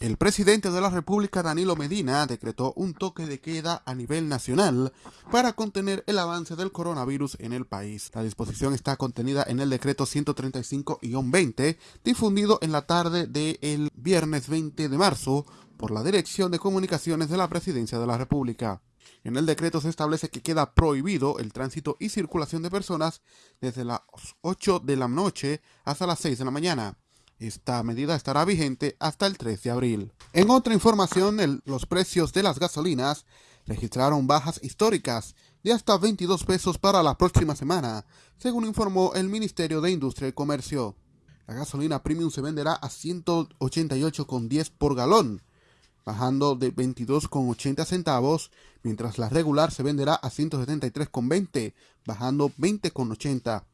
El presidente de la República, Danilo Medina, decretó un toque de queda a nivel nacional para contener el avance del coronavirus en el país. La disposición está contenida en el decreto 135-20, difundido en la tarde del viernes 20 de marzo por la Dirección de Comunicaciones de la Presidencia de la República. En el decreto se establece que queda prohibido el tránsito y circulación de personas desde las 8 de la noche hasta las 6 de la mañana esta medida estará vigente hasta el 3 de abril. En otra información, los precios de las gasolinas registraron bajas históricas de hasta 22 pesos para la próxima semana, según informó el Ministerio de Industria y Comercio. La gasolina premium se venderá a 188,10 por galón, bajando de 22,80 centavos, mientras la regular se venderá a 173,20, bajando 20,80.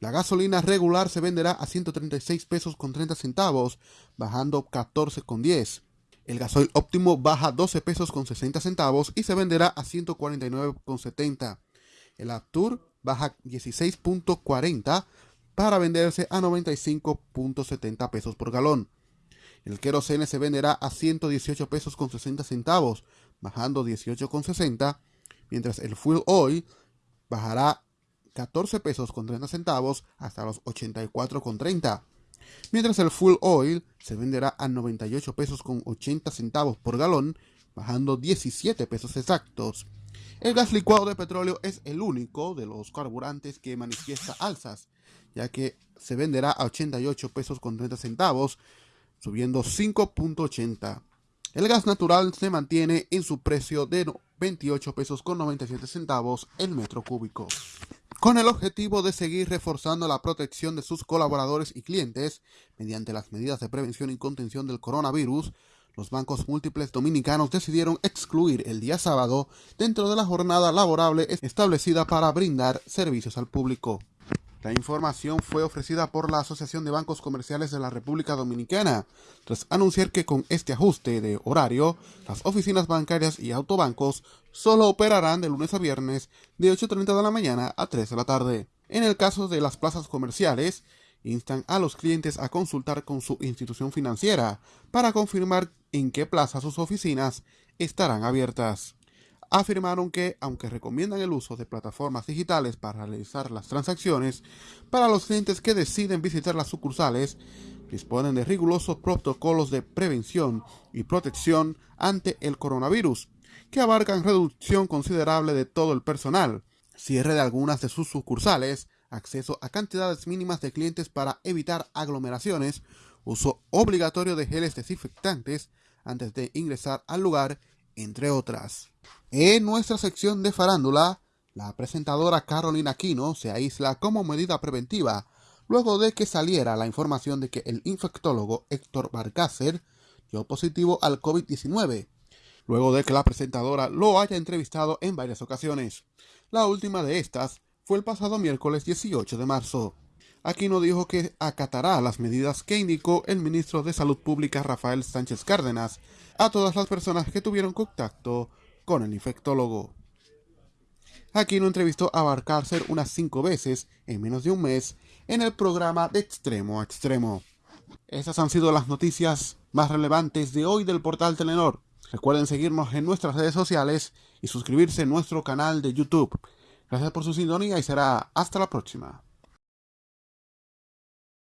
La gasolina regular se venderá a 136 pesos con 30 centavos, bajando 14 con 10. El gasoil óptimo baja 12 pesos con 60 centavos y se venderá a 149 con 70. El Aptur baja 16.40 para venderse a 95.70 pesos por galón. El querosene se venderá a 118 pesos con 60 centavos, bajando 18 con 60, mientras el fuel oil bajará 14 pesos con 30 centavos hasta los 84 con 30. Mientras el full oil se venderá a 98 pesos con 80 centavos por galón, bajando 17 pesos exactos. El gas licuado de petróleo es el único de los carburantes que manifiesta alzas, ya que se venderá a 88 pesos con 30 centavos, subiendo 5.80. El gas natural se mantiene en su precio de 28 pesos con 97 centavos el metro cúbico. Con el objetivo de seguir reforzando la protección de sus colaboradores y clientes mediante las medidas de prevención y contención del coronavirus, los bancos múltiples dominicanos decidieron excluir el día sábado dentro de la jornada laborable establecida para brindar servicios al público. La información fue ofrecida por la Asociación de Bancos Comerciales de la República Dominicana, tras anunciar que con este ajuste de horario, las oficinas bancarias y autobancos solo operarán de lunes a viernes de 8.30 de la mañana a 3 de la tarde. En el caso de las plazas comerciales, instan a los clientes a consultar con su institución financiera para confirmar en qué plaza sus oficinas estarán abiertas afirmaron que, aunque recomiendan el uso de plataformas digitales para realizar las transacciones, para los clientes que deciden visitar las sucursales, disponen de rigurosos protocolos de prevención y protección ante el coronavirus, que abarcan reducción considerable de todo el personal, cierre de algunas de sus sucursales, acceso a cantidades mínimas de clientes para evitar aglomeraciones, uso obligatorio de geles desinfectantes antes de ingresar al lugar, entre otras. En nuestra sección de farándula, la presentadora Carolina Aquino se aísla como medida preventiva luego de que saliera la información de que el infectólogo Héctor Barcácer dio positivo al COVID-19, luego de que la presentadora lo haya entrevistado en varias ocasiones. La última de estas fue el pasado miércoles 18 de marzo. Aquino dijo que acatará las medidas que indicó el ministro de Salud Pública Rafael Sánchez Cárdenas a todas las personas que tuvieron contacto con el infectólogo. Aquino entrevistó a Barcárcer unas cinco veces en menos de un mes en el programa de extremo a extremo. Esas han sido las noticias más relevantes de hoy del portal Telenor. Recuerden seguirnos en nuestras redes sociales y suscribirse a nuestro canal de YouTube. Gracias por su sintonía y será hasta la próxima.